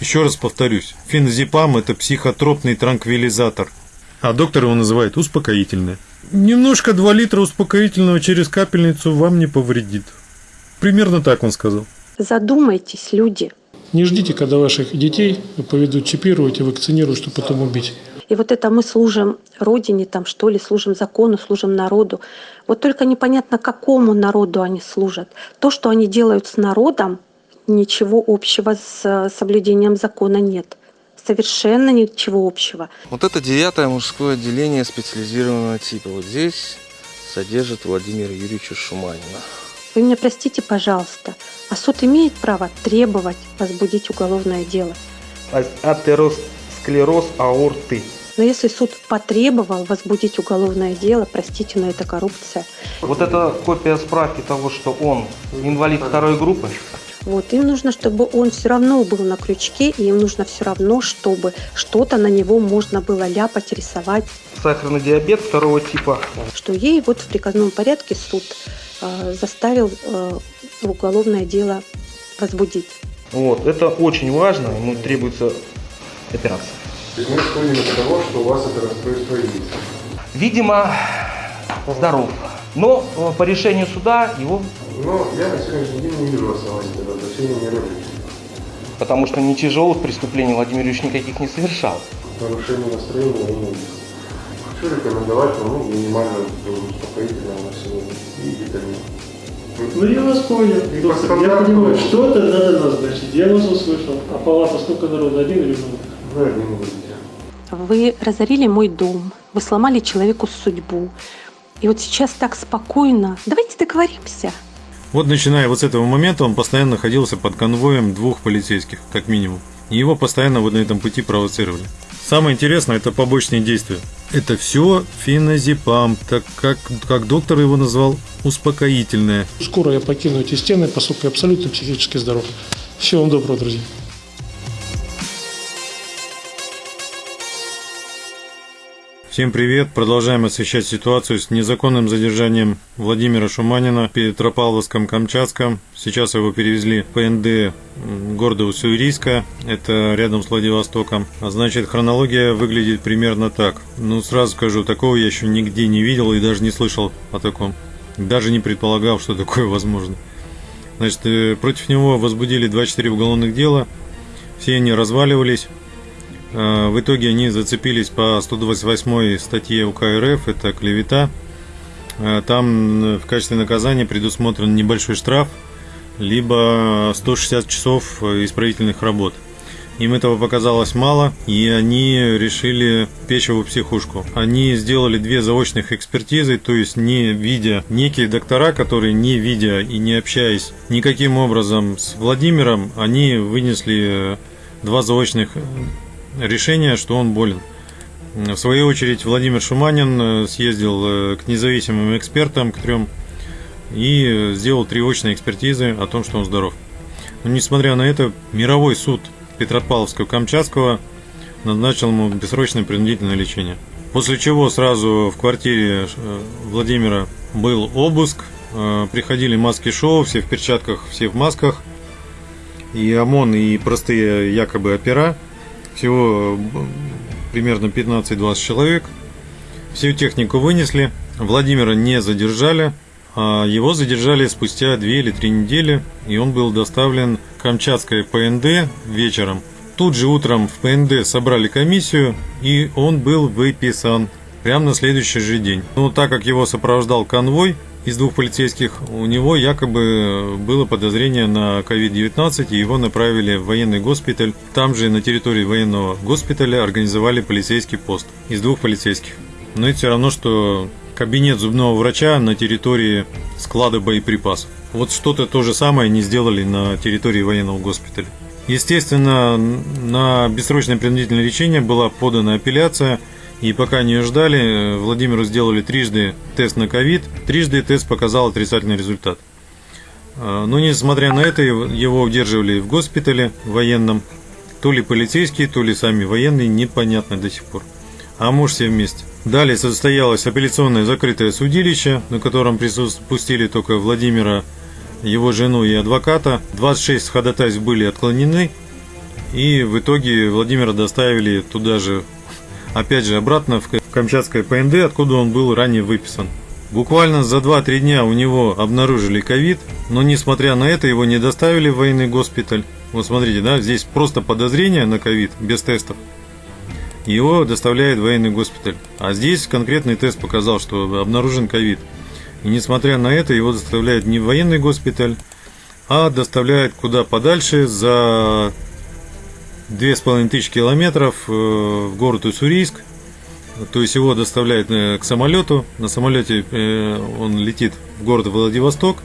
Еще раз повторюсь, феназепам – это психотропный транквилизатор, а доктор его называет успокоительное. Немножко 2 литра успокоительного через капельницу вам не повредит. Примерно так он сказал. Задумайтесь, люди. Не ждите, когда ваших детей поведут чипировать и вакцинировать, чтобы потом убить. И вот это мы служим Родине, там что ли, служим закону, служим народу. Вот только непонятно, какому народу они служат. То, что они делают с народом, ничего общего с соблюдением закона нет. Совершенно ничего общего. Вот это девятое мужское отделение специализированного типа. Вот здесь содержит Владимира Юрьевича Шуманина. Вы меня простите, пожалуйста, а суд имеет право требовать возбудить уголовное дело. Атеросклероз аорты. Но если суд потребовал возбудить уголовное дело, простите, но это коррупция. Вот это копия справки того, что он инвалид второй группы. Вот, им нужно, чтобы он все равно был на крючке, и им нужно все равно, чтобы что-то на него можно было ляпать, рисовать. Сахарный диабет второго типа. Что ей вот в приказном порядке суд э, заставил э, уголовное дело возбудить. Вот, это очень важно, ему требуется операция. То есть мы исходим из того, что у вас это расстройство есть. Видимо, здоров. Но э, по решению суда его, Но я на сегодняшний день не вижу оснований для возвращения меры потому что не тяжелых преступлений Владимир Ильич никаких не совершал. Нарушение настроения я не вижу. Хочу рекомендовать вам ну, минимально успокоительное на сегодня и витамин. Ну я вас понял, доктор. Я понимаю, что-то надо назначить. Я вас услышал. А палата сколько народу? Один или много? Вы один будете. Вы разорили мой дом, вы сломали человеку судьбу. И вот сейчас так спокойно. Давайте договоримся. Вот начиная вот с этого момента он постоянно находился под конвоем двух полицейских, как минимум. И его постоянно вот на этом пути провоцировали. Самое интересное это побочные действия. Это все феназепам, так как, как доктор его назвал, успокоительное. Скоро я покину эти стены, поскольку я абсолютно психически здоров. Всего вам доброго, друзья. Всем привет! Продолжаем освещать ситуацию с незаконным задержанием Владимира Шуманина в Петропавловском-Камчатском. Сейчас его перевезли в ПНД города Уссурийска, это рядом с Владивостоком. А значит, хронология выглядит примерно так. Ну, сразу скажу, такого я еще нигде не видел и даже не слышал о таком. Даже не предполагал, что такое возможно. Значит, э, против него возбудили 24 уголовных дела. Все они разваливались. Э, В итоге они зацепились по 128 статье УК РФ, это клевета. Э, Там э, в качестве наказания предусмотрен небольшой штраф, либо 160 часов исправительных работ. Им этого показалось мало, и они решили печеву психушку. Они сделали две заочных экспертизы, то есть не видя некие доктора, которые не видя и не общаясь никаким образом с Владимиром, они вынесли два заочных решения, что он болен. В свою очередь Владимир Шуманин э, съездил э, к независимым экспертам, к трем, и э, сделал три очные экспертизы о том, что он здоров. Но несмотря на это, мировой суд Петропавловского-Камчатского назначил ему бессрочное принудительное лечение. После чего сразу в квартире Владимира был обыск, приходили маски-шоу, все в перчатках, все в масках, и ОМОН, и простые якобы опера, всего э, примерно 15-20 человек. Всю технику вынесли, Владимира не задержали, а его задержали спустя 2 или 3 недели, и он был доставлен в Камчатское ПНД вечером. Тут же утром в ПНД собрали комиссию, и он был выписан прямо на следующий же день. Но так как его сопровождал конвой из двух полицейских, у него якобы было подозрение на COVID-19, и его направили в военный госпиталь. Там же на территории военного госпиталя организовали полицейский пост из двух полицейских. Но это все равно, что кабинет зубного врача на территории склада боеприпасов. Вот что-то то же самое не сделали на территории военного госпиталя. Естественно, на бессрочное принудительное лечение была подана апелляция, и пока не ждали, Владимиру сделали трижды тест на ковид, трижды тест показал отрицательный результат. А, Но несмотря на это, его удерживали в госпитале военном, то ли полицейские, то ли сами военные, непонятно до сих пор. А может все вместе. Далее состоялось апелляционное закрытое судилище, на котором присутствовали только Владимира, его жену и адвоката. 26 ходатайств были отклонены. И в итоге Владимира доставили туда же, опять же, обратно в Камчатское ПНД, откуда он был ранее выписан. Буквально за 2-3 дня у него обнаружили ковид, но несмотря на это его не доставили в военный госпиталь. Вот смотрите, да, здесь просто подозрение на ковид, без тестов. Его доставляет в военный госпиталь. А здесь конкретный тест показал, что обнаружен ковид. И несмотря на это, его доставляют не в военный госпиталь, а доставляют куда подальше за 2500 километров э, в город Уссурийск. То есть его доставляют э, к самолету. На самолете э, он летит в город Владивосток.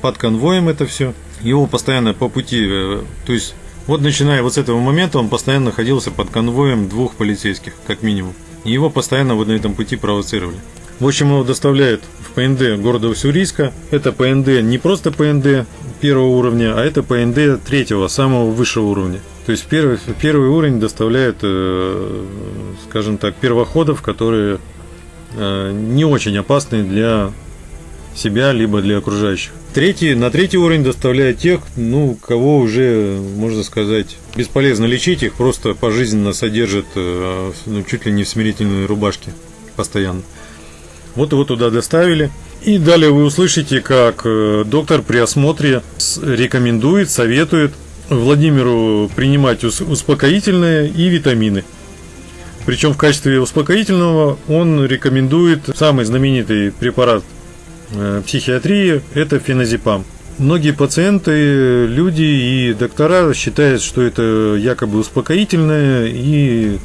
Под конвоем это все. Его постоянно по пути, то есть вот начиная вот с этого момента он постоянно находился под конвоем двух полицейских, как минимум. И его постоянно вот на этом пути провоцировали. В общем, его доставляют в ПНД города Уссурийска. Это ПНД не просто ПНД первого уровня, а это ПНД третьего, самого высшего уровня. То есть первый, первый уровень доставляют, э, скажем так, первоходов, которые э, не очень опасны для себя, либо для окружающих. Третий, на третий уровень доставляют тех, ну, кого уже, можно сказать, бесполезно лечить, их просто пожизненно содержат э, ну, чуть ли не в смирительной рубашке постоянно. Вот его туда доставили. И далее вы услышите, как доктор при осмотре рекомендует, советует Владимиру принимать успокоительные и витамины. Причем в качестве успокоительного он рекомендует самый знаменитый препарат э, психиатрии – это феназепам. Многие пациенты, люди и доктора считают, что это якобы успокоительное и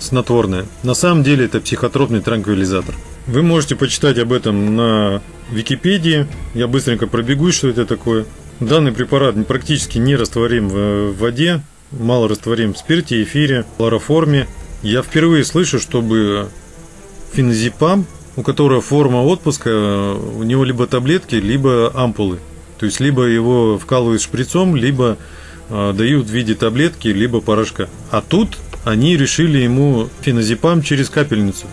снотворное. На самом деле это психотропный транквилизатор. Вы можете почитать об этом на Википедии. Я быстренько пробегусь, что это такое. Данный препарат практически не растворим в воде, мало растворим в спирте, эфире, хлороформе. Я впервые слышу, чтобы феназепам, у которого форма отпуска, у него либо таблетки, либо ампулы. То есть либо его вкалывают шприцом, либо э, дают в виде таблетки, либо порошка. А тут они решили ему феназепам через капельницу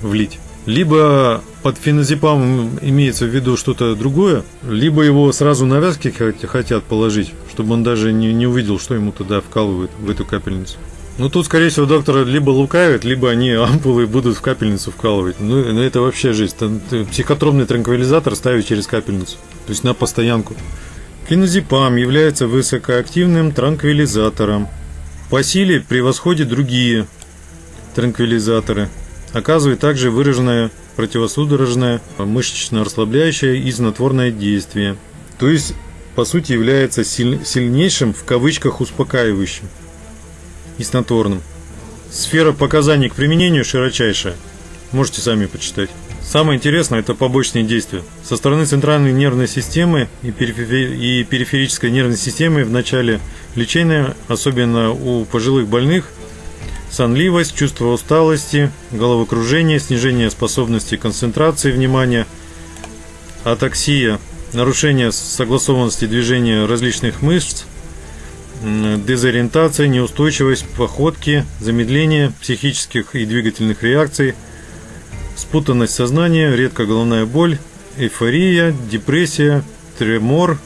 влить. Либо под феназепамом имеется в виду что-то другое, либо его сразу на вязки хотят положить, чтобы он даже не, не увидел, что ему туда вкалывают в эту капельницу. Ну тут, скорее всего, доктор либо лукавит, либо они ампулы будут в капельницу вкалывать. Ну, ну это вообще жизнь. Психотропный транквилизатор ставить через капельницу, то есть на постоянку. Феназепам является высокоактивным транквилизатором. По силе превосходит другие транквилизаторы – Оказывает также выраженное противосудорожное, мышечно-расслабляющее и знотворное действие. То есть, по сути, является сильнейшим в кавычках успокаивающим и снотворным. Сфера показаний к применению широчайшая. Можете сами почитать. Самое интересное – это побочные действия. Со стороны центральной нервной системы и, периферической нервной системы в начале лечения, особенно у пожилых больных – сонливость, чувство усталости, головокружение, снижение способности концентрации внимания, атаксия, нарушение согласованности движения различных мышц, дезориентация, неустойчивость походки, замедление психических и двигательных реакций, спутанность сознания, редко головная боль, эйфория, депрессия, тремор,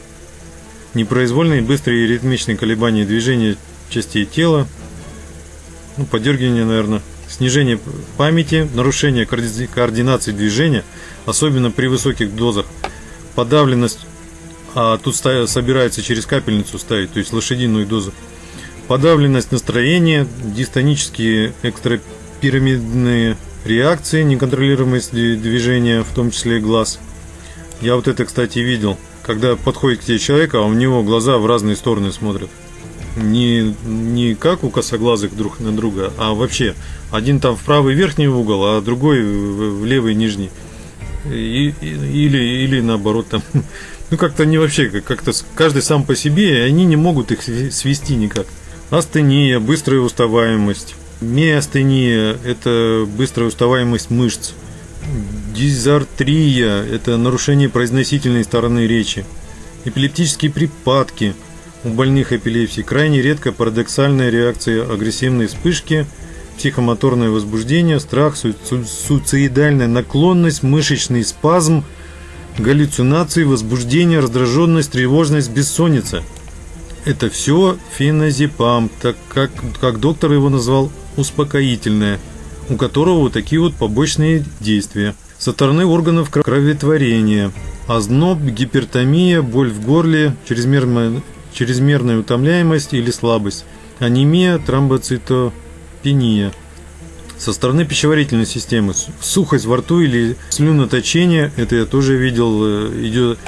непроизвольные быстрые и ритмичные колебания движения частей тела, ну, подергивание, наверное, снижение памяти, нарушение координации движения, особенно при высоких дозах, подавленность, а тут собирается через капельницу ставить, то есть лошадиную дозу, подавленность настроения, дистонические экстрапирамидные реакции, неконтролируемость движения, в том числе глаз. Я вот это, кстати, видел, когда подходит к тебе человек, а у него глаза в разные стороны смотрят не, не как у косоглазых друг на друга, а вообще один там в правый верхний угол, а другой в, в левый нижний. И, или, или наоборот там. Ну как-то не вообще, как-то каждый сам по себе, и они не могут их свести никак. Астения, быстрая уставаемость. Миостения – это быстрая уставаемость мышц. Дизартрия – это нарушение произносительной стороны речи. Эпилептические припадки – у больных эпилепсией крайне редко парадоксальная реакция агрессивной вспышки, психомоторное возбуждение, страх, суицидальная наклонность, мышечный спазм, галлюцинации, возбуждение, раздраженность, тревожность, бессонница. Это все феназепам, так как, как доктор его назвал, успокоительное, у которого вот такие вот побочные действия. Со стороны органов кроветворения, озноб, гипертомия, боль в горле, чрезмерная, чрезмерная утомляемость или слабость, анемия, тромбоцитопения. Со стороны пищеварительной системы сухость во рту или слюноточение, это я тоже видел, э, идет,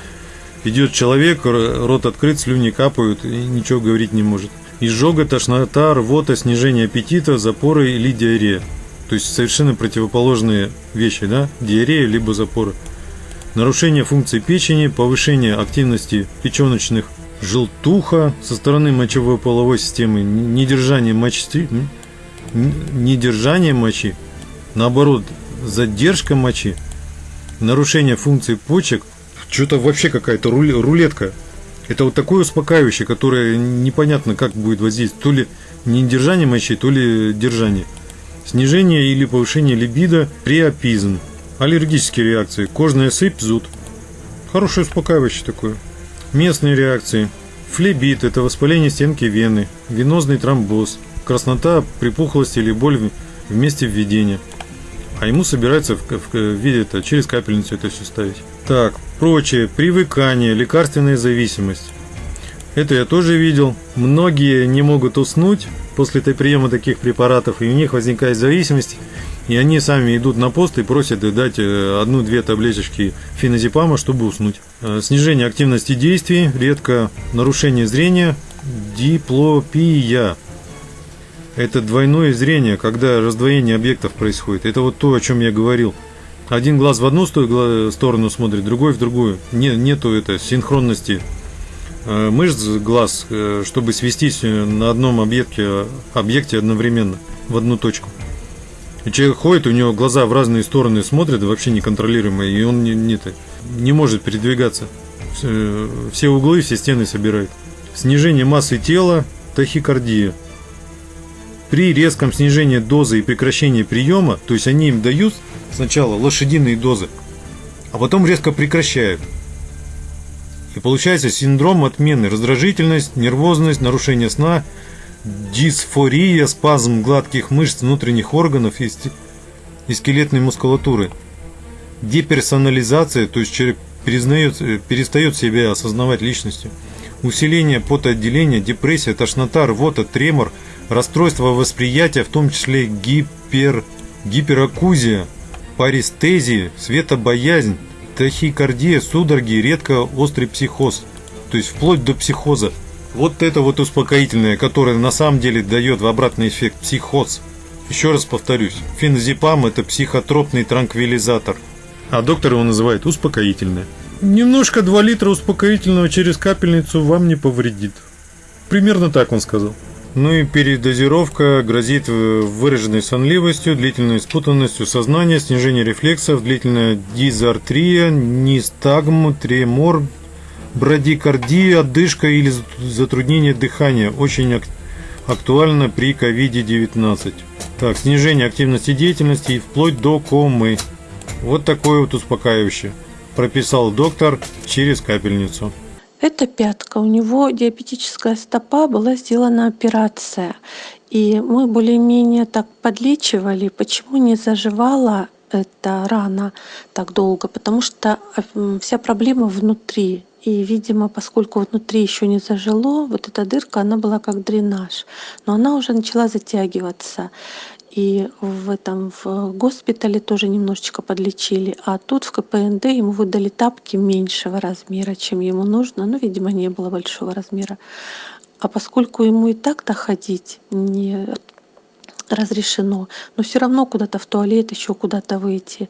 идет человек, рот открыт, слюни капают и ничего говорить не может. Изжога, тошнота, рвота, снижение аппетита, запоры или диарея. То есть совершенно противоположные вещи, да? Диарея либо запоры. Нарушение функции печени, повышение активности печеночных желтуха со стороны мочевой половой системы, недержание мочи, недержание мочи, наоборот, задержка мочи, нарушение функции почек, что-то вообще какая-то рулетка. Это вот такое успокаивающее, которое непонятно как будет воздействовать, то ли недержание мочи, то ли держание. Снижение или повышение либидо, приопизм, аллергические реакции, кожная сыпь, зуд. Хорошее успокаивающее такое. Местные реакции. Флебит – это воспаление стенки вены, венозный тромбоз, краснота, припухлость или боль в месте введения. А ему собирается в, в, в виде это через капельницу это все ставить. Так, прочее, привыкание, лекарственная зависимость. Это я тоже видел. Многие не могут уснуть после приема таких препаратов, и у них возникает зависимость, и они сами идут на пост и просят дать э, одну-две таблеточки феназепама, чтобы уснуть. Э, снижение активности действий, редко нарушение зрения, диплопия. Это двойное зрение, когда раздвоение объектов происходит. Это вот то, о чем я говорил. Один глаз в одну сторону смотрит, другой в другую. Не, нету это синхронности э, мышц глаз, чтобы свестись на одном объекте, объекте одновременно, в одну точку. И человек ходит, у него глаза в разные стороны смотрят, вообще неконтролируемые, и он не, не, не может передвигаться. Все углы, все стены собирает. Снижение массы тела, тахикардия. При резком снижении дозы и прекращении приема, то есть они им дают сначала лошадиные дозы, а потом резко прекращают. И получается синдром отмены, раздражительность, нервозность, нарушение сна, дисфория, спазм гладких мышц внутренних органов и, и скелетной мускулатуры, деперсонализация, то есть человек перезнает, перестает себя осознавать личностью, усиление потоотделения, депрессия, тошнота, рвота, тремор – расстройство восприятия, в том числе гипер, гиперакузия, парестезия, светобоязнь, тахикардия, судороги, редко острый психоз, то есть вплоть до психоза. Вот это вот успокоительное, которое на самом деле дает в обратный эффект психоз. Еще раз повторюсь, феназепам это психотропный транквилизатор, а доктор его называет успокоительное. Немножко 2 литра успокоительного через капельницу вам не повредит. Примерно так он сказал. Ну и передозировка грозит выраженной сонливостью, длительной спутанностью сознания, снижение рефлексов, длительная дизартрия, нистагм, тремор, брадикардия, отдышка или затруднение дыхания. Очень актуально при COVID-19. Так, снижение активности деятельности и вплоть до комы. Вот такое вот успокаивающее. Прописал доктор через капельницу. Это пятка. У него диабетическая стопа, была сделана операция. И мы более-менее так подлечивали. Почему не заживала эта рана так долго? Потому что э, вся проблема внутри. И, видимо, поскольку внутри еще не зажило, вот эта дырка, она была как дренаж. Но она уже начала затягиваться и в этом в госпитале тоже немножечко подлечили. А тут в КПНД ему выдали тапки меньшего размера, чем ему нужно. Ну, видимо, не было большого размера. А поскольку ему и так-то ходить не разрешено, но все равно куда-то в туалет, еще куда-то выйти.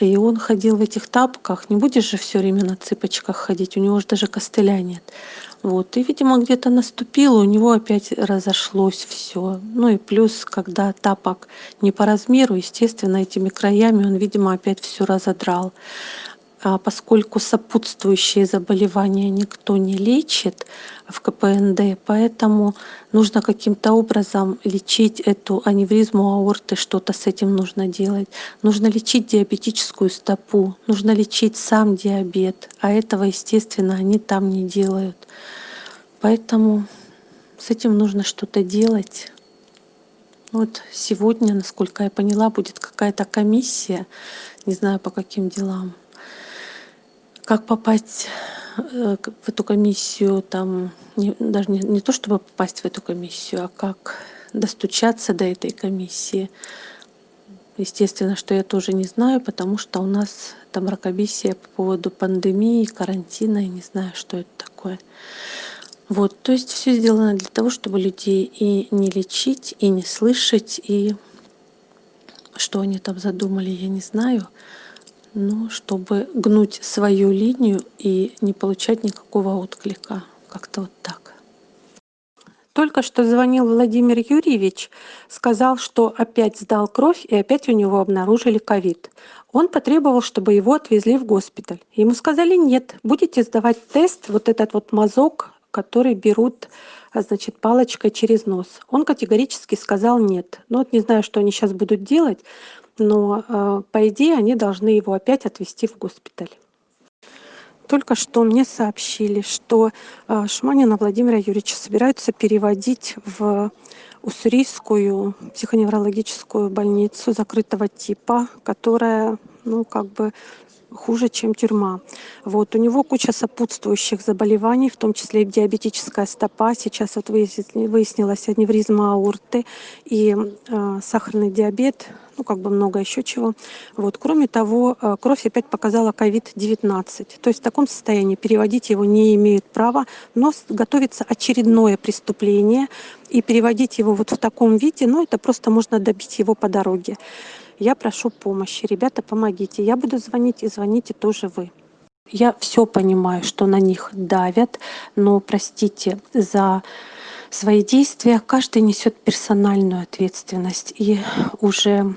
И он ходил в этих тапках. Не будешь же все время на цыпочках ходить, у него же даже костыля нет. Вот. И, видимо, где-то наступило, у него опять разошлось все. Ну и плюс, когда тапок не по размеру, естественно, этими краями он, видимо, опять все разодрал. А поскольку сопутствующие заболевания никто не лечит в КПНД, поэтому нужно каким-то образом лечить эту аневризму аорты, что-то с этим нужно делать. Нужно лечить диабетическую стопу, нужно лечить сам диабет, а этого, естественно, они там не делают. Поэтому с этим нужно что-то делать. Вот сегодня, насколько я поняла, будет какая-то комиссия, не знаю по каким делам. Как попасть э, в эту комиссию, там, не- даже не, не то чтобы попасть в эту комиссию, а как достучаться до этой комиссии. Естественно, что я тоже не знаю, потому что у нас там мракобесие по поводу пандемии, карантина, я не знаю, что это такое. Вот, то есть все сделано для того, чтобы людей и не лечить, и не слышать, и что они там задумали, я не знаю, но чтобы гнуть свою линию и не получать никакого отклика. Как-то вот так. Только что звонил Владимир Юрьевич, сказал, что опять сдал кровь и опять у него обнаружили ковид. Он потребовал, чтобы его отвезли в госпиталь. Ему сказали, нет, будете сдавать тест, вот этот вот мазок, который берут а, значит, палочкой через нос. Он категорически сказал нет. Ну вот не знаю, что они сейчас будут делать, но э, по идее они должны его опять отвезти в госпиталь. Только что мне сообщили, что э, Шманина Владимира Юрьевича собираются переводить в уссурийскую психоневрологическую больницу закрытого типа, которая, ну, как бы хуже, чем тюрьма. Вот. У него куча сопутствующих заболеваний, в том числе диабетическая стопа. Сейчас вот выясни- выяснилась аневризма аорты и э, сахарный диабет, ну, как бы много еще чего. Вот. Кроме того, э, кровь опять показала COVID-19. То есть в таком состоянии переводить его не имеют права, но готовится очередное преступление, и переводить его вот в таком виде, ну, это просто можно добить его по дороге. Я прошу помощи. Ребята, помогите. Я буду звонить, и звоните тоже вы. Я все понимаю, что на них давят, но, простите, за свои действия каждый несет персональную ответственность. И уже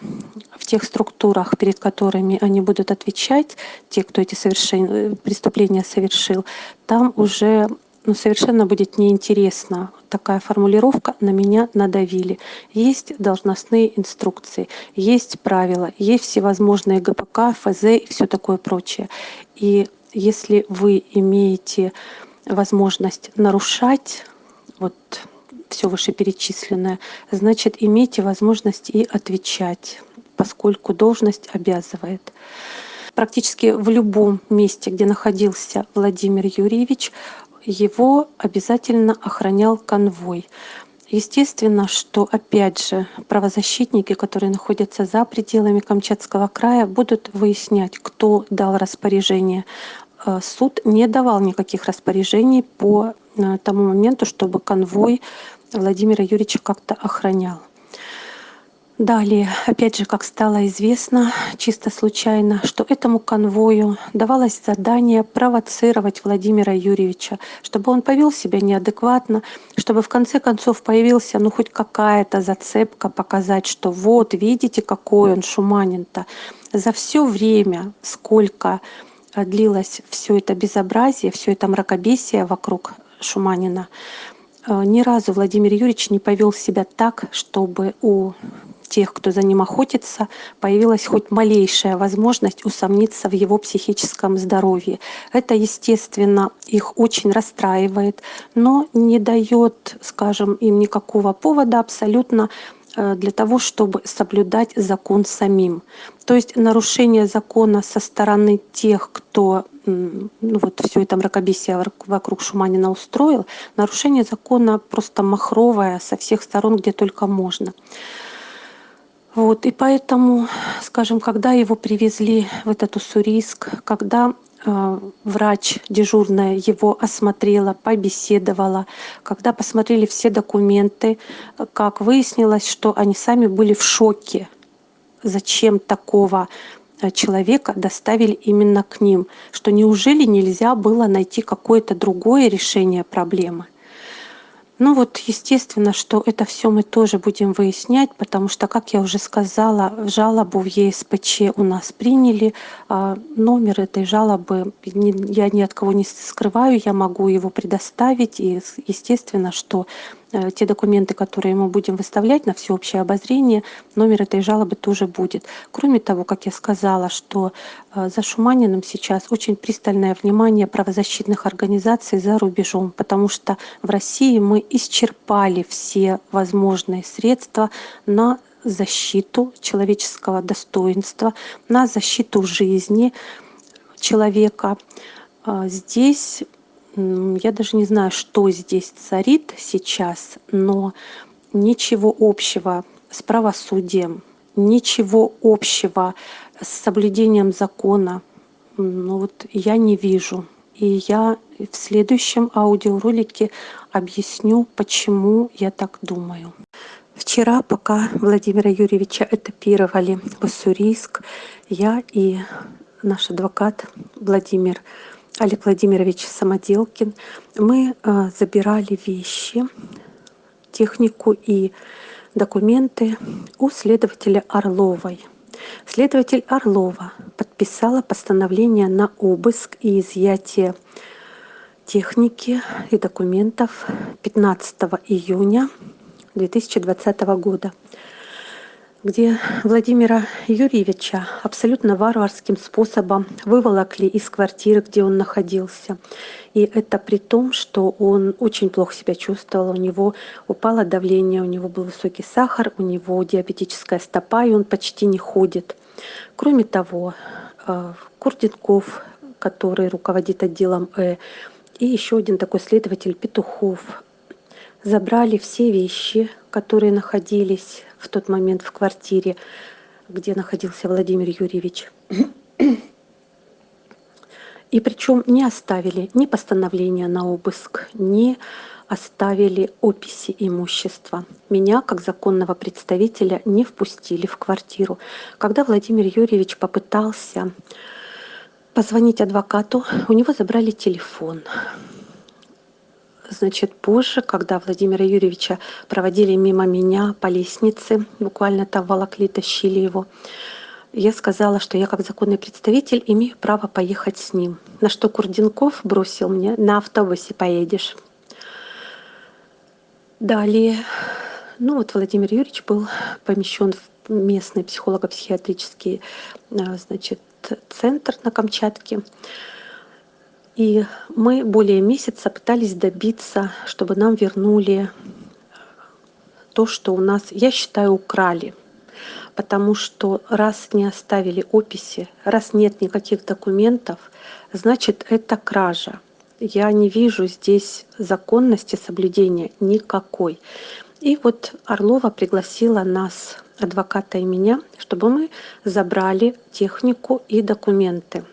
в тех структурах, перед которыми они будут отвечать, те, кто эти совершен... э, преступления совершил, там уже ну, совершенно будет неинтересно. Такая формулировка «на меня надавили». Есть должностные инструкции, есть правила, есть всевозможные ГПК, ФЗ и все такое прочее. И если вы имеете возможность нарушать вот все вышеперечисленное, значит, имейте возможность и отвечать, поскольку должность обязывает. Практически в любом месте, где находился Владимир Юрьевич, его обязательно охранял конвой. Естественно, что опять же правозащитники, которые находятся за пределами Камчатского края, будут выяснять, кто дал распоряжение. Э, Суд не давал никаких распоряжений по э, тому моменту, чтобы конвой Владимира Юрьевича как-то охранял. Далее, опять же, как стало известно, чисто случайно, что этому конвою давалось задание провоцировать Владимира Юрьевича, чтобы он повел себя неадекватно, чтобы в конце концов появился ну хоть какая-то зацепка, показать, что вот, видите, какой он шуманин-то. За все время, сколько э, длилось все это безобразие, все это мракобесие вокруг Шуманина, э, ни разу Владимир Юрьевич не повел себя так, чтобы у тех, кто за ним охотится, появилась хоть малейшая возможность усомниться в его психическом здоровье. Это, естественно, их очень расстраивает, но не дает, скажем, им никакого повода абсолютно э, для того, чтобы соблюдать закон самим. То есть нарушение закона со стороны тех, кто ну вот все это мракобесие вок- вокруг Шуманина устроил, нарушение закона просто махровое со всех сторон, где только можно. Вот, и поэтому, скажем, когда его привезли в этот Уссурийск, когда э, врач дежурная его осмотрела, побеседовала, когда посмотрели все документы, как выяснилось, что они сами были в шоке, зачем такого э, человека доставили именно к ним, что неужели нельзя было найти какое-то другое решение проблемы. Ну вот, естественно, что это все мы тоже будем выяснять, потому что, как я уже сказала, жалобу в ЕСПЧ у нас приняли. а Номер этой жалобы я ни от кого не скрываю, я могу его предоставить. И естественно, что те документы, которые мы будем выставлять на всеобщее обозрение, номер этой жалобы тоже будет. Кроме того, как я сказала, что э, за Шуманиным сейчас очень пристальное внимание правозащитных организаций за рубежом, потому что в России мы исчерпали все возможные средства на защиту человеческого достоинства, на защиту жизни человека. А Здесь я даже не знаю, что здесь царит сейчас, но ничего общего с правосудием, ничего общего с соблюдением закона, ну вот я не вижу. И я в следующем аудиоролике объясню, почему я так думаю. Вчера, пока Владимира Юрьевича этапировали в Уссурийск, я и наш адвокат Владимир Олег Владимирович Самоделкин, мы э, забирали вещи, технику и документы у следователя Орловой. Следователь Орлова подписала постановление на обыск и изъятие техники и документов 15 июня 2020 года где Владимира Юрьевича абсолютно варварским способом выволокли из квартиры, где он находился. И это при том, что он очень плохо себя чувствовал, у него упало давление, у него был высокий сахар, у него диабетическая стопа, и он почти не ходит. Кроме того, э, Курденков, который руководит отделом Э, и еще один такой следователь Петухов забрали все вещи, которые находились в тот момент в квартире, где находился Владимир Юрьевич. И причем не оставили ни постановления на обыск, ни оставили описи имущества. Меня, как законного представителя, не впустили в квартиру. Когда Владимир Юрьевич попытался позвонить адвокату, у него забрали телефон. Значит, позже, когда Владимира Юрьевича проводили мимо меня по лестнице, буквально там волокли, тащили его, я сказала, что я как законный представитель имею право поехать с ним. На что Курденков бросил мне, на автобусе поедешь. Далее, ну вот Владимир Юрьевич был помещен в местный психолого-психиатрический а, значит, центр на Камчатке. И мы более месяца пытались добиться, чтобы нам вернули то, что у нас, я считаю, украли. Потому что раз не оставили описи, раз нет никаких документов, значит это кража. Я не вижу здесь законности соблюдения никакой. И вот Орлова пригласила нас, адвоката и меня, чтобы мы забрали технику и документы.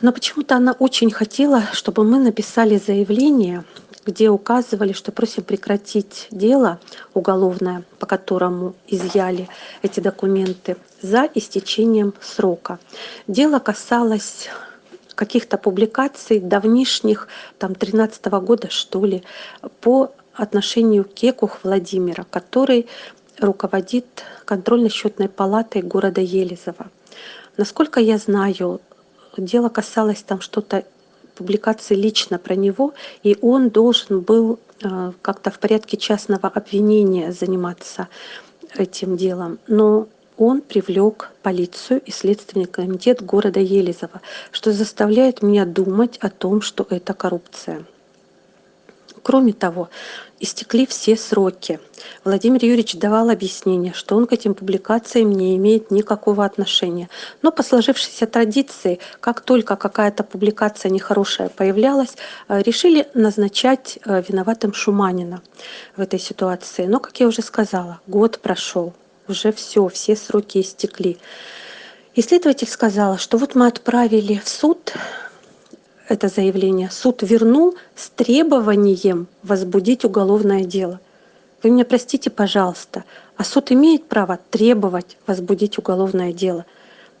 Но почему-то она очень хотела, чтобы мы написали заявление, где указывали, что просим прекратить дело уголовное, по которому изъяли эти документы, за истечением срока. Дело касалось каких-то публикаций давнишних, там 13 -го года что ли, по отношению к Кекух Владимира, который руководит контрольно-счетной палатой города Елизово. Насколько я знаю, дело касалось там что-то публикации лично про него, и он должен был э, как-то в порядке частного обвинения заниматься этим делом. Но он привлек полицию и Следственный комитет города Елизово, что заставляет меня думать о том, что это коррупция. Кроме того, истекли все сроки. Владимир Юрьевич давал объяснение, что он к этим публикациям не имеет никакого отношения. Но по сложившейся традиции, как только какая-то публикация нехорошая появлялась, э, решили назначать э, виноватым Шуманина в этой ситуации. Но, как я уже сказала, год прошел, уже все, все сроки истекли. Исследователь сказала, что вот мы отправили в суд это заявление суд вернул с требованием возбудить уголовное дело. Вы меня простите, пожалуйста, а суд имеет право требовать возбудить уголовное дело.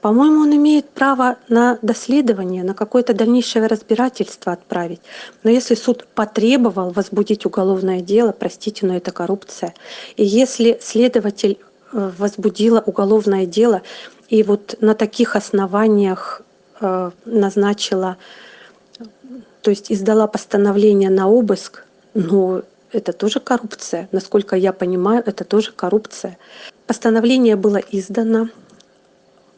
По-моему, он имеет право на доследование, на какое-то дальнейшее разбирательство отправить. Но если суд потребовал возбудить уголовное дело, простите, но это коррупция. И если следователь э, возбудила уголовное дело и вот на таких основаниях э, назначила то есть издала постановление на обыск, но это тоже коррупция. Насколько я понимаю, это тоже коррупция. Постановление было издано,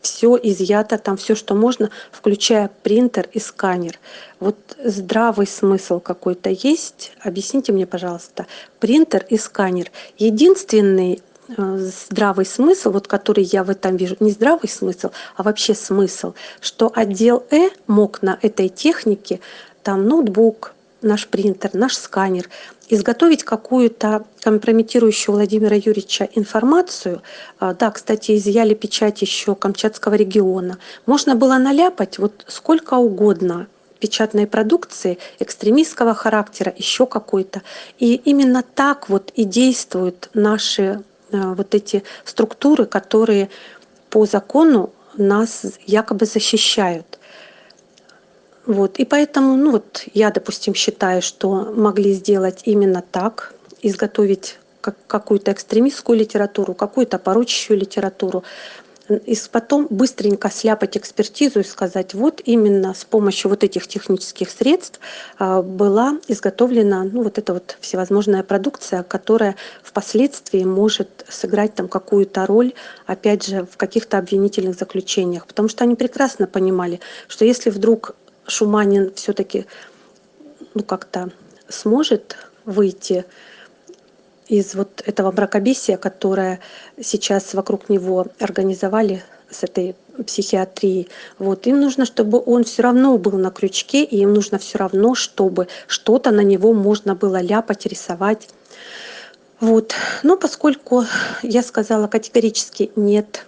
все изъято, там все, что можно, включая принтер и сканер. Вот здравый смысл какой-то есть? Объясните мне, пожалуйста. Принтер и сканер. Единственный э, здравый смысл, вот который я в этом вижу, не здравый смысл, а вообще смысл, что отдел Э мог на этой технике, там ноутбук, наш принтер, наш сканер, изготовить какую-то компрометирующую Владимира Юрьевича информацию. А, да, кстати, изъяли печать еще Камчатского региона. Можно было наляпать вот сколько угодно печатной продукции экстремистского характера, еще какой-то. И именно так вот и действуют наши а, вот эти структуры, которые по закону нас якобы защищают. Вот. И поэтому, ну вот я, допустим, считаю, что могли сделать именно так, изготовить как, какую-то экстремистскую литературу, какую-то порочащую литературу, и потом быстренько сляпать экспертизу и сказать, вот именно с помощью вот этих технических средств а, была изготовлена ну, вот эта вот всевозможная продукция, которая впоследствии может сыграть там какую-то роль, опять же, в каких-то обвинительных заключениях. Потому что они прекрасно понимали, что если вдруг Шуманин все-таки ну, как-то сможет выйти из вот этого мракобесия, которое сейчас вокруг него организовали с этой психиатрией. Вот. Им нужно, чтобы он все равно был на крючке, и им нужно все равно, чтобы что-то на него можно было ляпать, рисовать. Вот. Но поскольку я сказала категорически нет,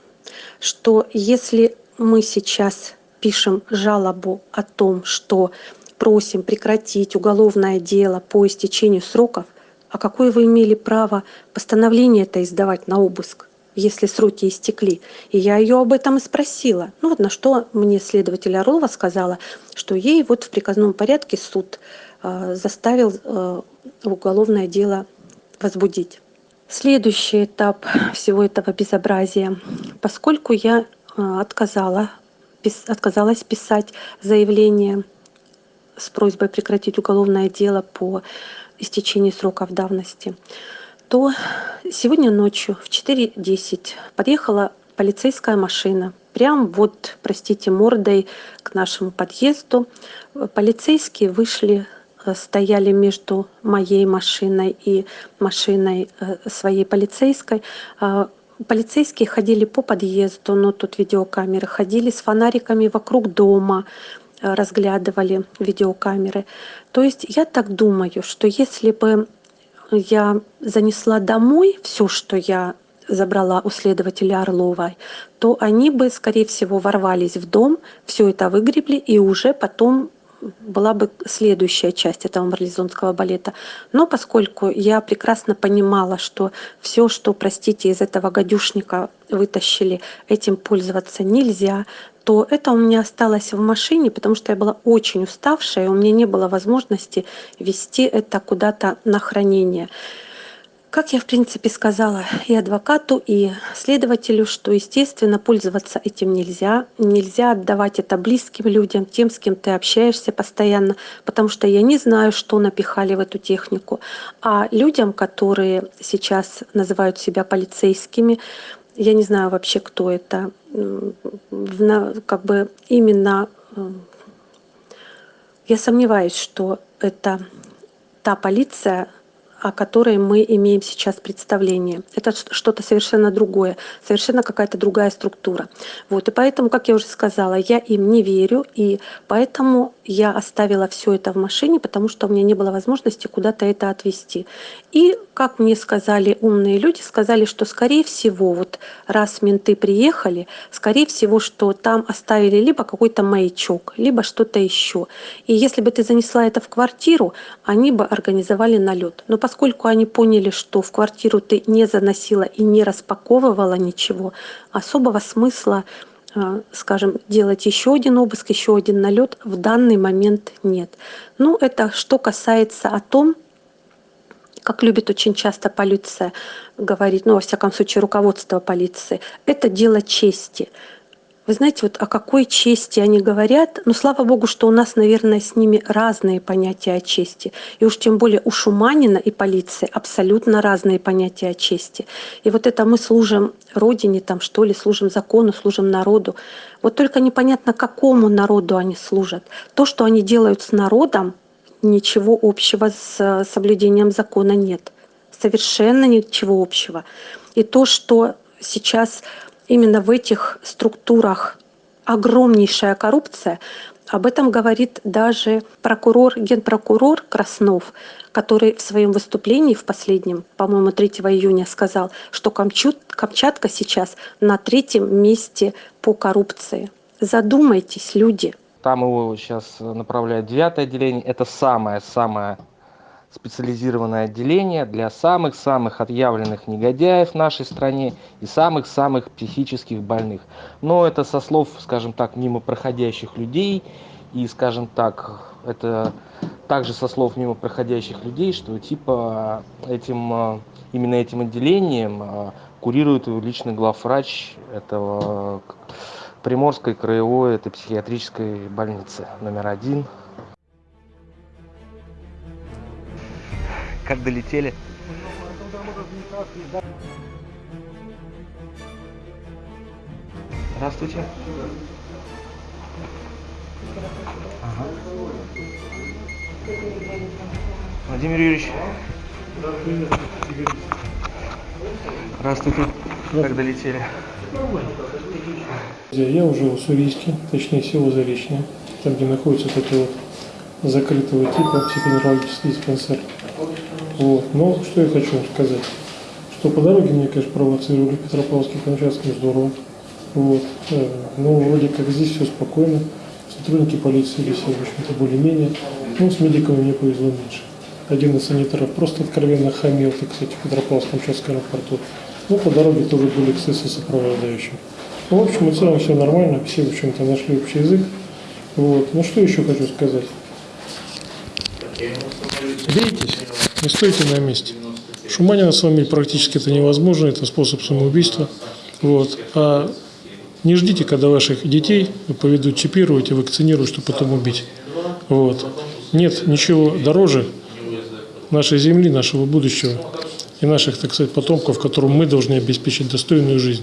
что если мы сейчас пишем жалобу о том, что просим прекратить уголовное дело по истечению сроков, а какое вы имели право постановление это издавать на обыск, если сроки истекли? И я ее об этом и спросила. Ну вот на что мне следователь Орлова сказала, что ей вот в приказном порядке суд э, заставил э, уголовное дело возбудить. Следующий этап всего этого безобразия. Поскольку я э, отказала отказалась писать заявление с просьбой прекратить уголовное дело по истечении сроков давности, то сегодня ночью в 4.10 подъехала полицейская машина. Прям вот, простите, мордой к нашему подъезду. Полицейские вышли, э, стояли между моей машиной и машиной э, своей полицейской. Полицейские ходили по подъезду, но тут видеокамеры, ходили с фонариками вокруг дома, э, разглядывали видеокамеры. То есть я так думаю, что если бы я занесла домой все, что я забрала у следователя Орловой, то они бы, скорее всего, ворвались в дом, все это выгребли и уже потом была бы следующая часть этого марлезонского балета. Но поскольку я прекрасно понимала, что все, что, простите, из этого гадюшника вытащили, этим пользоваться нельзя, то это у меня осталось в машине, потому что я была очень уставшая, и у меня не было возможности вести это куда-то на хранение. Как я, в принципе, сказала и адвокату, и следователю, что, естественно, пользоваться этим нельзя. Нельзя отдавать это близким людям, тем, с кем ты общаешься постоянно, потому что я не знаю, что напихали в эту технику. А людям, которые сейчас называют себя полицейскими, я не знаю вообще, кто это, как бы именно я сомневаюсь, что это та полиция, о которой мы имеем сейчас представление. Это что-то совершенно другое, совершенно какая-то другая структура. Вот, и поэтому, как я уже сказала, я им не верю, и поэтому я оставила все это в машине, потому что у меня не было возможности куда-то это отвезти. И, как мне сказали умные люди, сказали, что, скорее всего, вот раз менты приехали, скорее всего, что там оставили либо какой-то маячок, либо что-то еще. И если бы ты занесла это в квартиру, они бы организовали налет. Но поскольку они поняли, что в квартиру ты не заносила и не распаковывала ничего, особого смысла э, скажем, делать еще один обыск, еще один налет в данный момент нет. Ну, это что касается о том, как любит очень часто полиция говорить, ну, во всяком случае, руководство полиции, это дело чести. Вы знаете, вот о какой чести они говорят, ну, слава богу, что у нас, наверное, с ними разные понятия о чести. И уж тем более у Шуманина и полиции абсолютно разные понятия о чести. И вот это мы служим Родине, там, что ли, служим закону, служим народу. Вот только непонятно, какому народу они служат. То, что они делают с народом, ничего общего с соблюдением закона нет. Совершенно ничего общего. И то, что сейчас именно в этих структурах огромнейшая коррупция, об этом говорит даже прокурор, генпрокурор Краснов, который в своем выступлении в последнем, по-моему, 3 июня сказал, что Камчут, Камчатка сейчас на третьем месте по коррупции. Задумайтесь, люди. Там его сейчас направляют девятое отделение. Это самое-самое специализированное отделение для самых-самых отъявленных негодяев в нашей стране и самых-самых психических больных. Но это со слов, скажем так, мимо проходящих людей и, скажем так, это также со слов мимо проходящих людей, что типа этим, э, именно этим отделением э, курирует личный главврач этого Приморской краевой этой психиатрической больницы номер один как долетели. Здравствуйте. Ага. Владимир Юрьевич. Здравствуйте. Как долетели? Я уже в Уссурийске, точнее село Заречное, там, где находится вот это вот закрытого типа психоневрологический диспансер. Вот. Но что я хочу вам сказать, что по дороге мне, конечно, провоцировали Петропавловский Камчатский здорово. Вот. Э, Но вроде как здесь все спокойно. Сотрудники полиции себя, в общем-то, более-менее. Ну, с медиками мне повезло меньше. Один из санитаров просто откровенно хамил, так сказать, в Петропавловск-Камчатском аэропорту. Ну, по дороге тоже были эксцессы сопровождающим. Ну, в общем и целом все нормально, все, в общем-то, нашли общий язык. Вот. Ну, что еще хочу сказать? Беритесь, не стойте на месте. Шуманина сломить практически это невозможно, это способ самоубийства. Вот. А не ждите, когда ваших детей поведут чипировать и вакцинируют, чтобы потом убить. Вот. Нет ничего дороже нашей земли, нашего будущего и наших, так сказать, потомков, которым мы должны обеспечить достойную жизнь.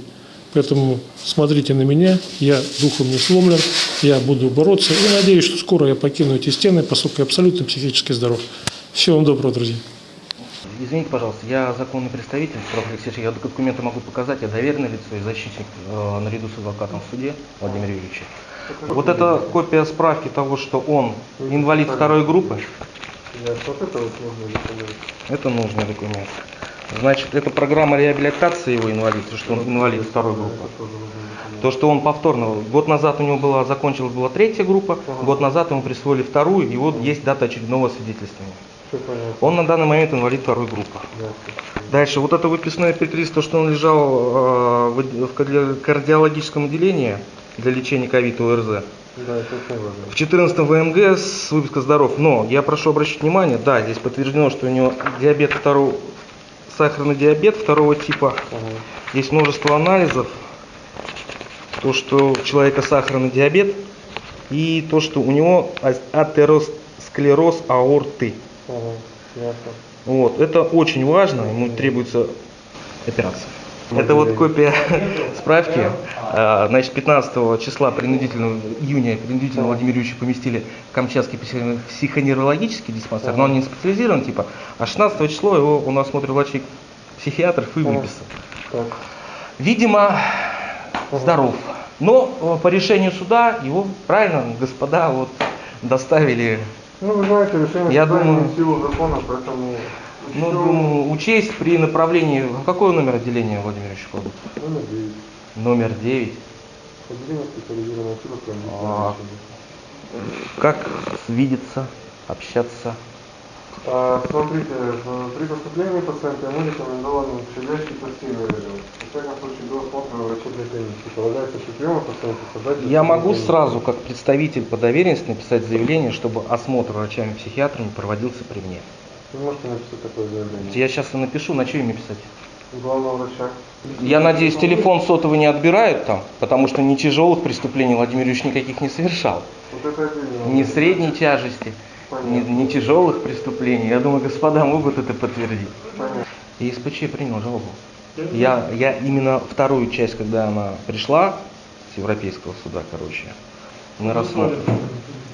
Поэтому смотрите на меня, я духом не сломлен, я буду бороться и надеюсь, что скоро я покину эти стены, поскольку я абсолютно психически здоров. Всего вам доброго, друзья. Извините, пожалуйста, я законный представитель прав Алексеевич, я документы могу показать, я доверенное лицо и защитник э, наряду с адвокатом в суде Владимир Юрьевич. Вот это копия справки того, что он инвалид второй группы, это нужный документ. Значит, это программа реабилитации его инвалидства, что он инвалид второй группы. То, что он повторно, год назад у него была, закончилась была третья группа, год назад ему присвоили вторую, и вот есть дата очередного свидетельствования. Он на данный момент инвалид второй группы. Дальше, вот это выписное петлиц, то, что он лежал э, в, в карди- кардиологическом отделении для лечения ковида ОРЗ. Да. В 14 ВМГ с выписка здоров. Но я прошу обращать внимание, да, здесь подтверждено, что у него диабет второго, сахарный диабет второго типа. Ага. Есть множество анализов. То, что у человека сахарный диабет и то, что у него а- атеросклероз аорты. Ага. Вот, это очень важно, ему требуется операция. Это вот копия справки. А, Значит, 15 числа принудительно, июня принудительно Владимир Юрьевича поместили в Камчатский психо- психоневрологический диспансер, но он не специализирован, типа, а 16 число его у нас смотрит врачей психиатров и выписал. Видимо, здоров. Но э, по решению суда его, правильно, господа, вот доставили Ну, вы знаете, решение Я думаю- силу закона, поэтому... Ну, всё думаю, учесть при направлении... Какой номер отделения, Владимир кладут? Номер девять. Номер 9. Отделение специализированной силы А. Как видеться, общаться? А, смотрите, в- при поступлении пациента ему рекомендован щадящий постельный режим. Во всяком случае, до осмотра врачебной комиссии. Полагается, что приема пациента создать... Я могу сразу, как представитель по доверенности, написать заявление, чтобы осмотр врачами-психиатрами проводился при мне. Вы можете написать такое заявление. Я сейчас и напишу, на что им писать? главного врача. Я надеюсь, телефон сотовый не отбирают там, потому что ни тяжелых преступлений Владимир Юрьевич никаких не совершал. Вот это отдельно. Ни средней тяжести, ни, ни тяжелых преступлений. Я думаю, господа могут это подтвердить. Понятно. И СПЧ принял жалобу. Я, я именно вторую часть, когда она пришла с Европейского суда, короче, мы рассмотрим.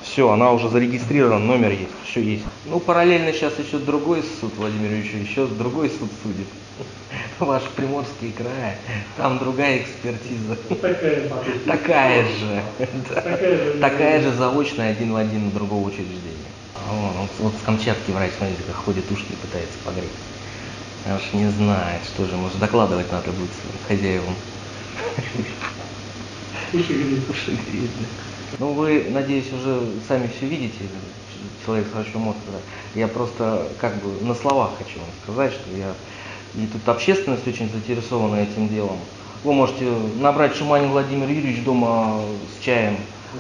Все, она уже зарегистрирована, номер есть, все есть. Ну, параллельно сейчас еще другой суд, Владимир Ильич, еще другой суд судит. Ваш Приморский край, там другая экспертиза. Такая. Такая же. Такая же. Такая же заочная один в один другого учреждения. Вон, вот, вот с Камчатки врач, смотрите, как ходит ушки пытается погреть. Аж не знает, что же, может докладывать надо будет своим хозяевам. Уши греет, да. Ну вы, надеюсь, уже сами все видите, человек с врачом мозга. Я просто как бы на словах хочу вам сказать, что я и тут общественность очень заинтересована этим делом. Вы можете набрать Шуманин Владимир Юрьевич дома с чаем,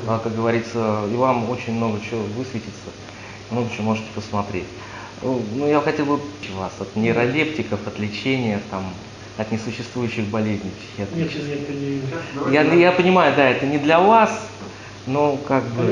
а, как говорится, и вам очень много чего высветится, много чего можете посмотреть. Ну, ну, я хотел бы вас от нейролептиков, от лечения, там, от несуществующих болезней Нет, психиатрических. нет, это не... Я, я понимаю, да, это не для вас, но как А бы...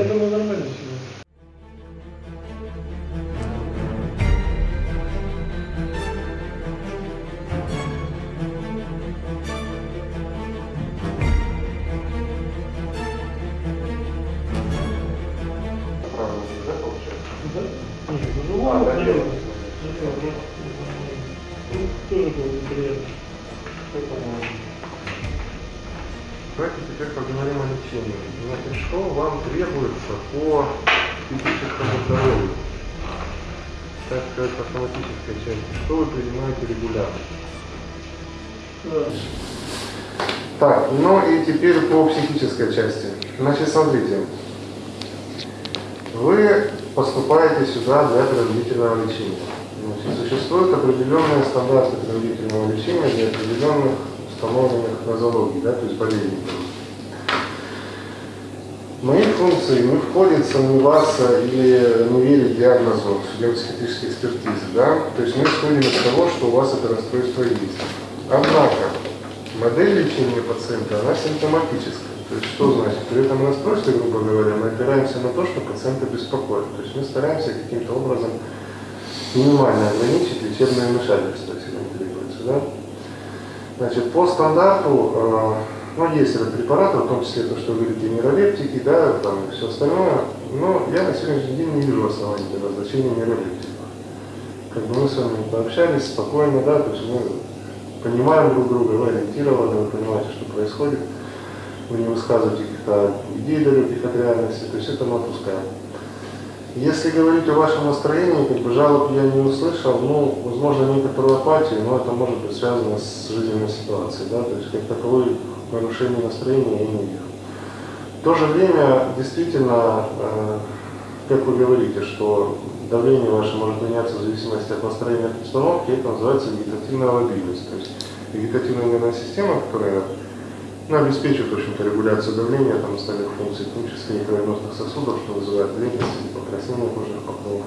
теперь по психической части. Значит, смотрите. Вы поступаете сюда для принудительного лечения. Значит, существуют определенные стандарты принудительного лечения для определенных установленных нозологий, да, то есть болезней. Мои функции не входит сомневаться или не верить диагнозу судебно-психиатрической экспертизы. Да? То есть мы исходим из того, что у вас это расстройство есть. Однако модель лечения пациента, она симптоматическая. То есть что значит? При этом расстройстве, грубо говоря, мы опираемся на то, что пациента беспокоит. То есть мы стараемся каким-то образом минимально ограничить лечебное вмешательство, если не требуется. Да? Значит, по стандарту, э, ну, есть ряд препаратов, в том числе то, что вы говорите, нейролептики, да, там и все остальное, но я на сегодняшний день не вижу оснований для назначения нейролептиков. Как бы мы с вами пообщались спокойно, да, то есть мы понимаем друг друга, вы ориентированы, вы понимаете, что происходит, вы не высказываете каких-то идей далеких от реальности, то есть это мы отпускаем. Если говорить о вашем настроении, как бы жалоб я не услышал, ну, возможно, некоторую апатию, но это может быть связано с жизненной ситуацией, да, то есть как таковой нарушение настроения я не вижу. В то же время, действительно, э, как вы говорите, что давление ваше может меняться в зависимости от настроения от обстановки, это называется вегетативная лобильность, то есть вегетативная нервная система, которая ну, обеспечивает, в общем-то, регуляцию давления, там, остальных функций, в и кровеносных сосудов, что вызывает бледность или покраснение кожных покровов.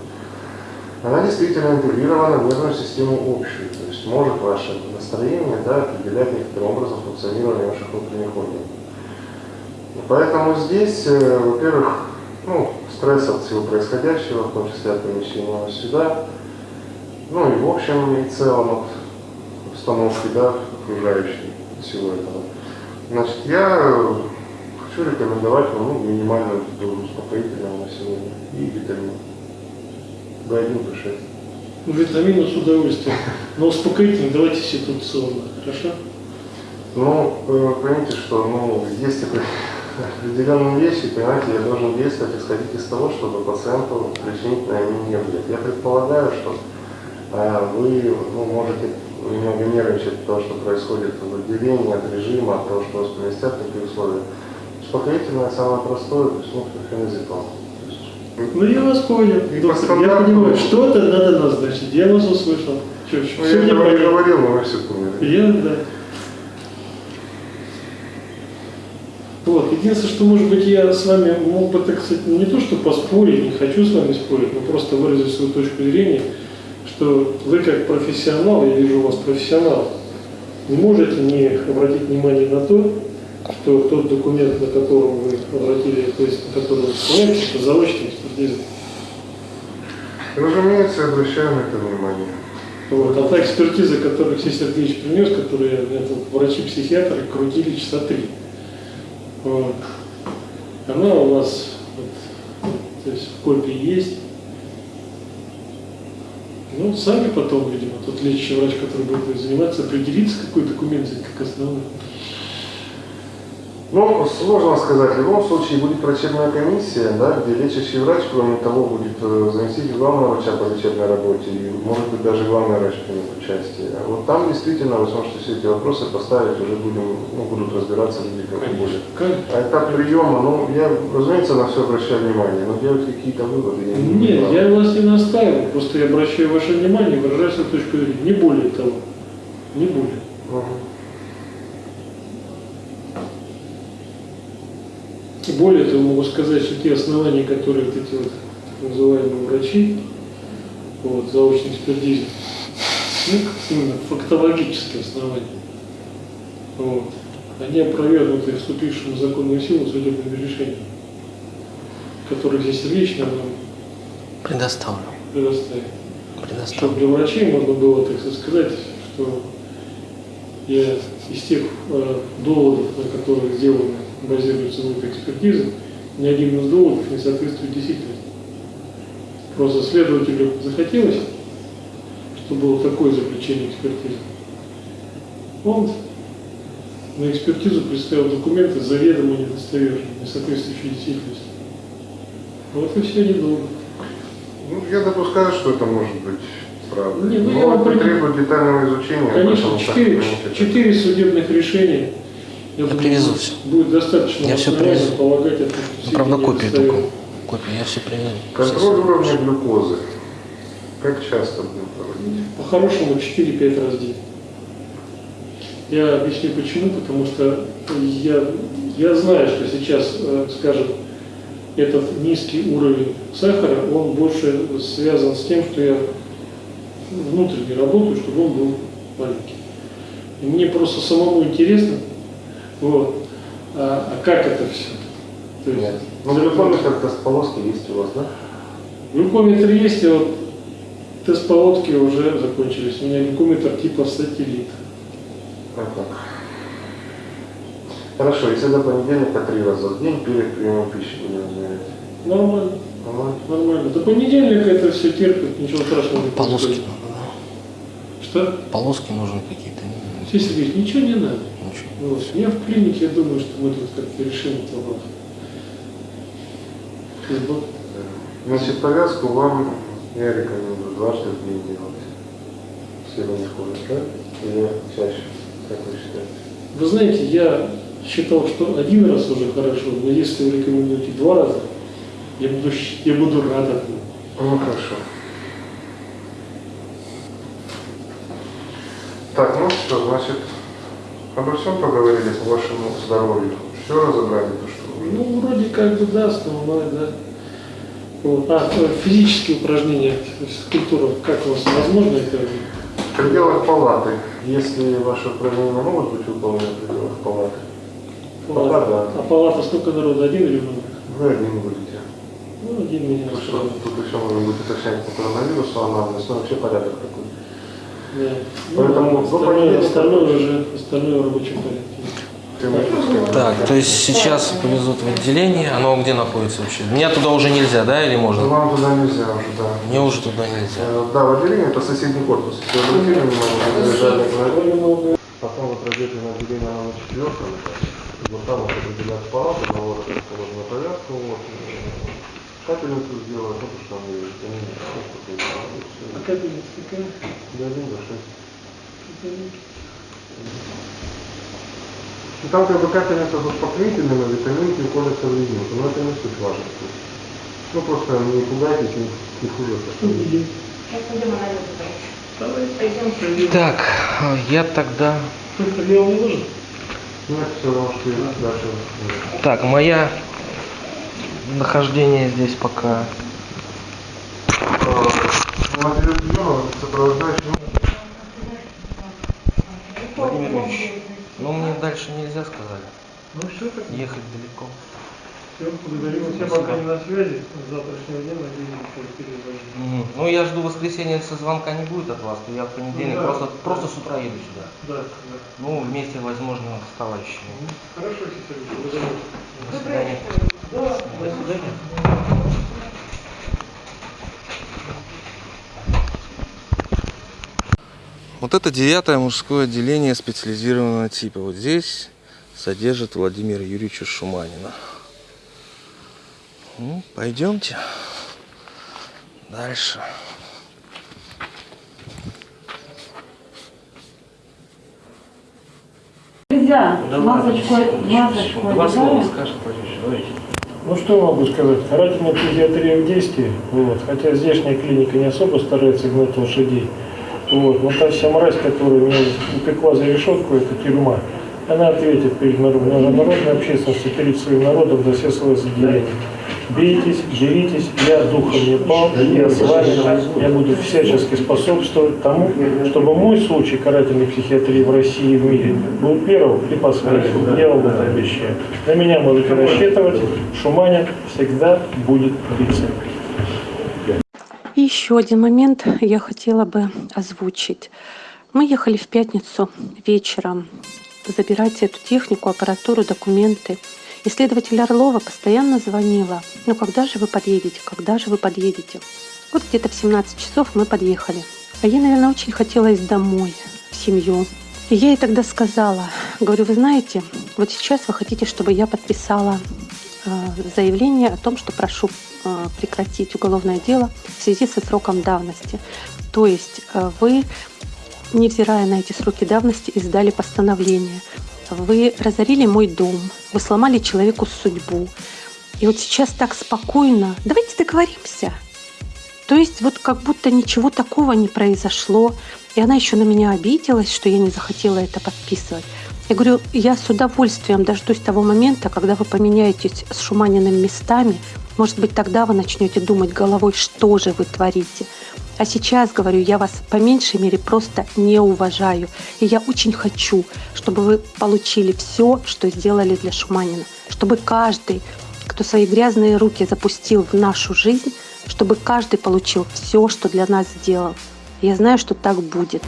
Она действительно интегрирована в нервную систему общую, то есть может ваше настроение да, определять некоторым образом функционирование ваших внутренних органов. И Поэтому здесь, э, во-первых, ну, стресс от всего происходящего, в том числе от помещения вас сюда, ну и в общем и целом от обстановки, да, окружающей всего этого. Значит, я э, хочу рекомендовать вам ну, минимальную дозу успокоительного на сегодня и витамин. B1, B6. Ну, Витамины с удовольствием. Но успокоительно давайте ситуационно, хорошо? Ну, э, поймите, что ну, есть опре- определенные вещи, понимаете, я должен действовать, исходить из того, чтобы пациенту причинить на нем не вред. Я предполагаю, что э, вы ну, можете немного нервничать того, что происходит в отделении, от режима, от того, что вас поместят в такие условия. Успокоительное самое простое, то есть ну, феназепам. То Ну, я вас понял, И доктор. Я понимаю, что-то надо назначить. Я вас услышал. Что, Ну, я этого не говорил, но вы все поняли. Я, да. Вот, единственное, что, может быть, я с вами мог бы, так сказать, не то, что поспорить, не хочу с вами спорить, но просто выразить свою точку зрения, что вы как профессионал, я вижу у вас профессионал, не можете не обратить внимание на то, что тот документ, на котором вы обратили, то есть на который вы ссылаетесь, это заочная экспертиза. Разумеется, обращаем это внимание. Вот. А та экспертиза, которую Алексей Сергеевич принес, которую врачи-психиатры крутили часа три. Вот. Она у нас вот, то есть в копии есть. Ну, сами потом, видимо, тот лечащий врач, который будет заниматься, определится, какой документ взять как основной. Ну, сложно сказать. В любом случае будет врачебная комиссия, да, где лечащий врач, кроме того, будет э, заместитель главного врача по лечебной работе, и, может быть, даже главный врач примет участие. А вот там действительно вы сможете все эти вопросы поставить, уже будем, ну, будут разбираться люди как. Как? А этап приема, ну, я, разумеется, на все обращаю внимание, но делать какие-то выводы я не Нет, буду. я вас не настаиваю, просто я обращаю ваше внимание, выражаю свою точку зрения. Не более того. Не более. Мгм. Более того, могу сказать, что те основания, которые вот эти вот так называемые врачи, вот, заочной экспертизе, ну, именно фактологические основания, вот, они опровергнуты вступившим в законную силу судебными решениями, которые здесь лично нам Предоставлю. предоставили. Чтобы Предоставлю. для врачей можно было, так сказать, что я из тех э, доводов, на которых сделаны, базируется вот эта экспертиза, ни один из доводов не соответствует действительности. Просто следователю захотелось, чтобы было такое заключение экспертизы. Он на экспертизу представил документы заведомо недостоверные, не соответствующие действительности. Вот и все недолго. Ну, я допускаю, что это может быть правдой. Не, ну, Но вам это требует детального изучения. Конечно, четыре судебных решения. Я думаю, привезу всё. Будет достаточно Я основания привезу. полагать Ну, правда, копию только. Копию я все привезу. Контроль уровня глюкозы. Как часто будем проводить? По-хорошему 4-5 раз в день. Я объясню почему, потому что я, я знаю, что сейчас, э, скажем, этот низкий уровень сахара, он больше связан с тем, что я внутренне работаю, чтобы он был маленький. И мне просто самому интересно, вот, а, а как это все? То есть, Нет. Ну, глюкометр полоски есть у вас, да? Глюкометр есть, и вот тест полотки уже закончились. У меня глюкометр типа сателлит. Как так? Хорошо, если до понедельника три раза в день перед приемом пищи будем измерять. Нормально, Нормально? нормально. До понедельника это все терпит, ничего страшного не Полоски происходит. надо, да? Что? Полоски нужны какие-то. Сергей Сергеевич, ничего не надо. Ничего. Вот. Я в клинике, я думаю, что мы тут как-то решим этот вопрос. Значит, повязку вам я рекомендую дважды в день делать. Все не ходят, да? Или чаще, как вы считаете? Вы знаете, я считал, что один раз уже хорошо, но если вы рекомендуете два раза, я буду, я буду рад этому. Ну, хорошо. Так, ну что, значит, обо всем поговорили по вашему здоровью. Все разобрали, то что. Ну, вроде как бы да, основное, да. Вот. А, физические упражнения, физкультура, как у вас возможно это? В пределах палаты, если ваши упражнения могут быть выполнены в пределах палаты, Пока да. А палата сколько народу? Один или много? вы один будете. Ну, один меня Потому что устраивает. тут еще можно будет уточнять по коронавирусу, анамнез, но вообще порядок такой. Да. Поэтому Ну, остальное, остальное уже, остальное в рабочем порядке. Так, то есть сейчас повезут в отделение. Оно где находится вообще? Меня туда уже нельзя, да, или можно? Вам туда нельзя уже, да. Мне уже туда нельзя. Э, Да, в отделении это соседний корпус. Заезжали на Довольно много. Потом вы пройдете на отделение на четвертом этаже. И Вот там вот определяют палату, на вот расположена повязку, вот, капельницу ну, ну, там, и всё. А капельница какая? Да, один за шесть. И там как бы капельница с успокоительным, а витаминки уходят в резинку, но это не суть важно. Ну, просто не пугайтесь, не, не хуже. Сейчас пойдем анализы. Пойдем. Так, я тогда... Только я вам не нужен? Ну, все что дальше. Так, моя нахождение здесь пока... Владимир Юрьевич, ну мне дальше нельзя сказали. Ну все, так Ехать далеко. все, благодарю вас. Я пока не на связи. С завтрашнего дня надеюсь, что перезвоню. Мгм. Ну я жду воскресенья, если звонка не будет от вас, то я в понедельник Ну да. просто, просто с утра еду сюда. Да, да. Ну, вместе, возможно, с товарищами. Хорошо, Сесарь, благодарю. До свидания. Да. Вот это девятое мужское отделение специализированного типа. Вот здесь содержит Владимира Юрьевича Шуманина. Ну, пойдемте дальше. Нельзя масочку, масочку одеваем. Ну что могу сказать? Карательная педиатрия в действии, вот, хотя здешняя клиника не особо старается гнать лошадей. Вот, но та вся мразь, которая меня упекла за решетку, это тюрьма, она ответит перед народом, международной общественностью, перед своим народом за все свои заделения. Бейтесь, деритесь, я духом не пал, я с вами, я буду всячески способствовать тому, чтобы мой случай карательной психиатрии в России и в мире был первым и последним. Я вам это обещаю. На меня можете рассчитывать, Шуманин всегда будет биться. И еще один момент я хотела бы озвучить. Мы ехали в пятницу вечером забирать эту технику, аппаратуру, документы. И следователь Орлова постоянно звонила. Ну, когда же вы подъедете? Когда же вы подъедете? Вот где-то в 17 часов мы подъехали. А ей, наверное, очень хотелось домой, в семью. И я ей тогда сказала, говорю, вы знаете, вот сейчас вы хотите, чтобы я подписала э, заявление о том, что прошу э, прекратить уголовное дело в связи со сроком давности. То есть э, вы, невзирая на эти сроки давности, издали постановление. Вы разорили мой дом, вы сломали человеку судьбу. И вот сейчас так спокойно, давайте договоримся. То есть вот как будто ничего такого не произошло. И она еще на меня обиделась, что я не захотела это подписывать. Я говорю, я с удовольствием дождусь того момента, когда вы поменяетесь с Шуманиным местами. Может быть, тогда вы начнете думать головой, что же вы творите. А сейчас, говорю, я вас по меньшей мере просто не уважаю. И я очень хочу, чтобы вы получили все, что сделали для Шуманина. Чтобы каждый, кто свои грязные руки запустил в нашу жизнь, чтобы каждый получил все, что для нас сделал. Я знаю, что так будет.